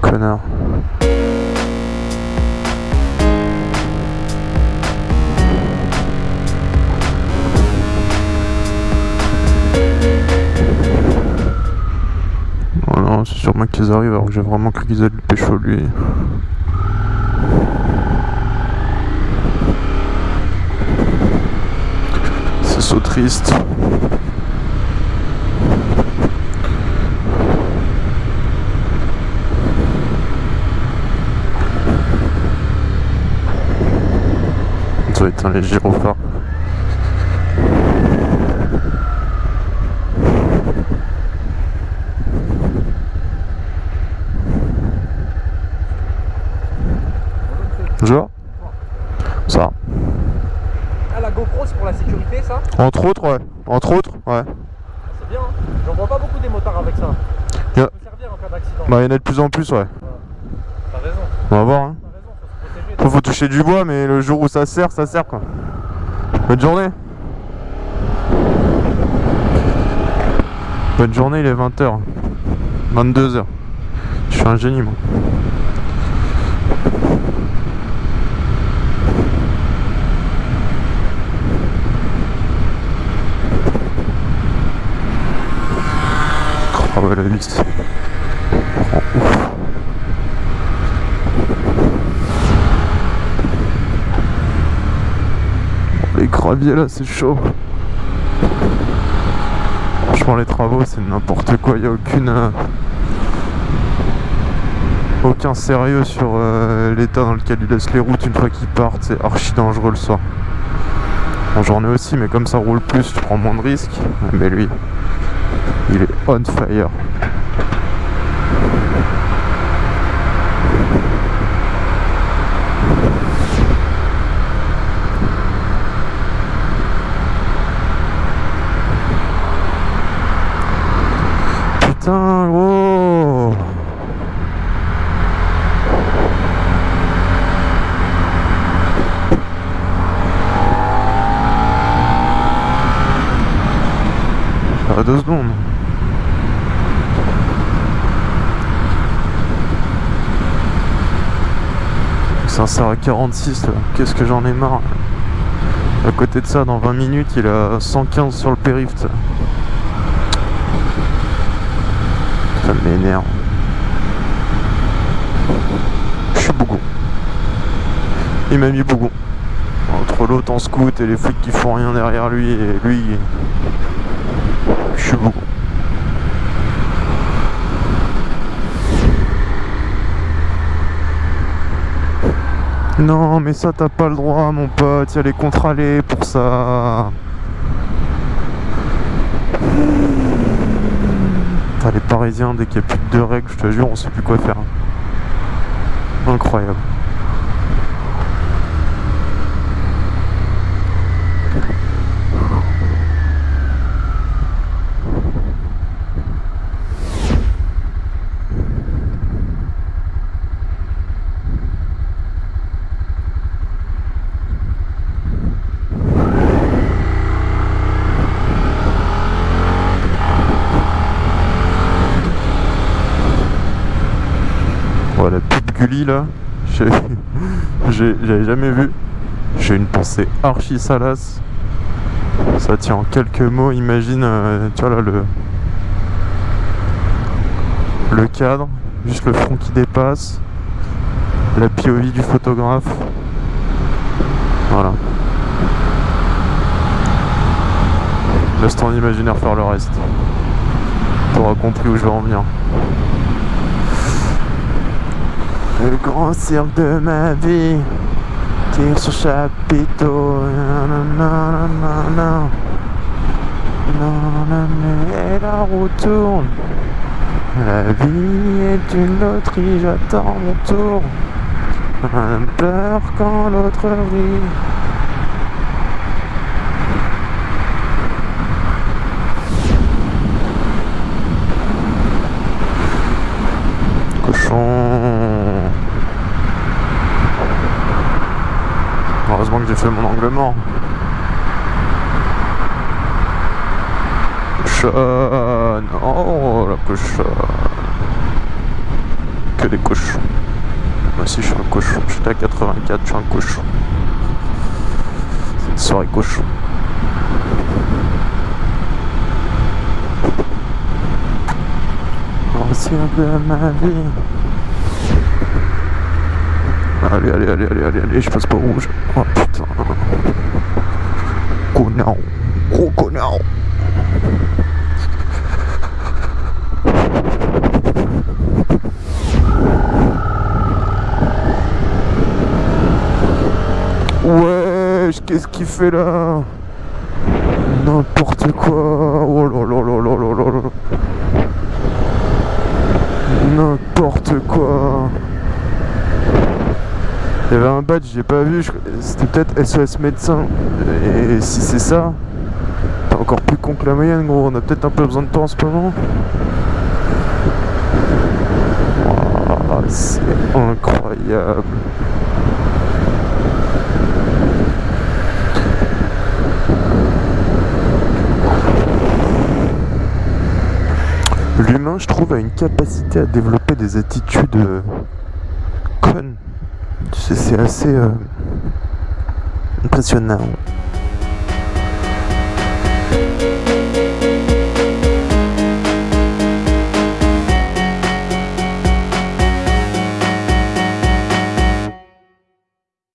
Connard. Oh non, c'est sûrement qu'ils arrivent alors que j'ai vraiment cru qu'ils allaient le pécho lui. C'est so triste. Ça va être un léger gyrophare. Bonjour. Ça. Ah la GoPro c'est pour la sécurité ça? Entre autres, ouais. Entre autres, ouais. C'est bien hein J'en vois pas beaucoup des motards avec ça. Ça Yeah. peut servir en cas d'accident. Bah, il y en a de plus en plus, ouais. T'as raison, On va voir, hein. Faut. Faut, toucher du bois, mais le jour où ça sert, ça sert, quoi. Bonne journée. Bonne journée, il est 20h. 22h. Je suis un génie, moi. Ouais, la liste. Oh, ouf. Là, c'est chaud. Franchement, les travaux, c'est n'importe quoi. Il n'y a aucune. euh, aucun sérieux sur euh, l'état dans lequel ils laissent les routes une fois qu'ils partent. C'est archi dangereux le soir. En journée aussi, mais comme ça roule plus, tu prends moins de risques. Mais lui, il est on fire. Putain, gros Ça va deux secondes. Ça sert à 46 là. Qu'est-ce que j'en ai marre. À côté de ça, dans 20 minutes, il a 115 sur le périph'. Ça. M'énerve. Je suis bougon. Il m'a mis bougon. Entre l'autre en scout et les flics qui font rien derrière lui et lui. Je suis bougon. Non, mais ça t'as pas le droit, mon pote. Y a les contre-allées pour ça. Les Parisiens, dès qu'il n'y a plus de deux règles, je te jure, on sait plus quoi faire. Incroyable. Gulli là, j'avais jamais vu. J'ai une pensée archi salace. Ça tient en quelques mots, imagine, euh, tu vois là le. Cadre, juste le front qui dépasse, la POV du photographe. Voilà. Laisse ton imaginaire faire le reste. T'auras compris où je veux en venir. Le grand cirque de ma vie tire sur chapiteau. Nanana. Et la roue tourne. La vie est une loterie, j'attends mon tour. Un pleure quand l'autre rit. Cochon. Fait mon angle mort. Oh la cochonne. que des cochons. Moi aussi, je suis un cochon. J'étais à 84, je suis un cochon. C'est une soirée cochon. Ancien de ma vie. Allez, allez, allez, allez, allez, je passe pas rouge. Oh putain. Connard. Gros connard. Wesh, qu'est-ce qu'il fait là? N'importe quoi. Oh là là là là là là. N'importe quoi. Il y avait un badge, j'ai pas vu. C'était peut-être SOS médecin. Et si c'est ça, t'es encore plus con que la moyenne, gros. On a peut-être un peu besoin de toi en ce moment. Ouah, c'est incroyable. L'humain, je trouve, a une capacité à développer des attitudes euh, connes. C'est assez euh, impressionnant.